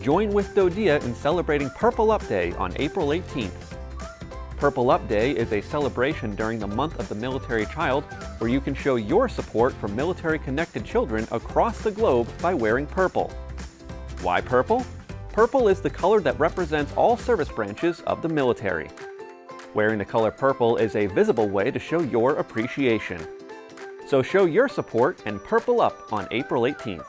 Join with DoDEA in celebrating Purple Up Day on April 18th. Purple Up Day is a celebration during the month of the military child where you can show your support for military-connected children across the globe by wearing purple. Why purple? Purple is the color that represents all service branches of the military. Wearing the color purple is a visible way to show your appreciation. So show your support and purple up on April 18th.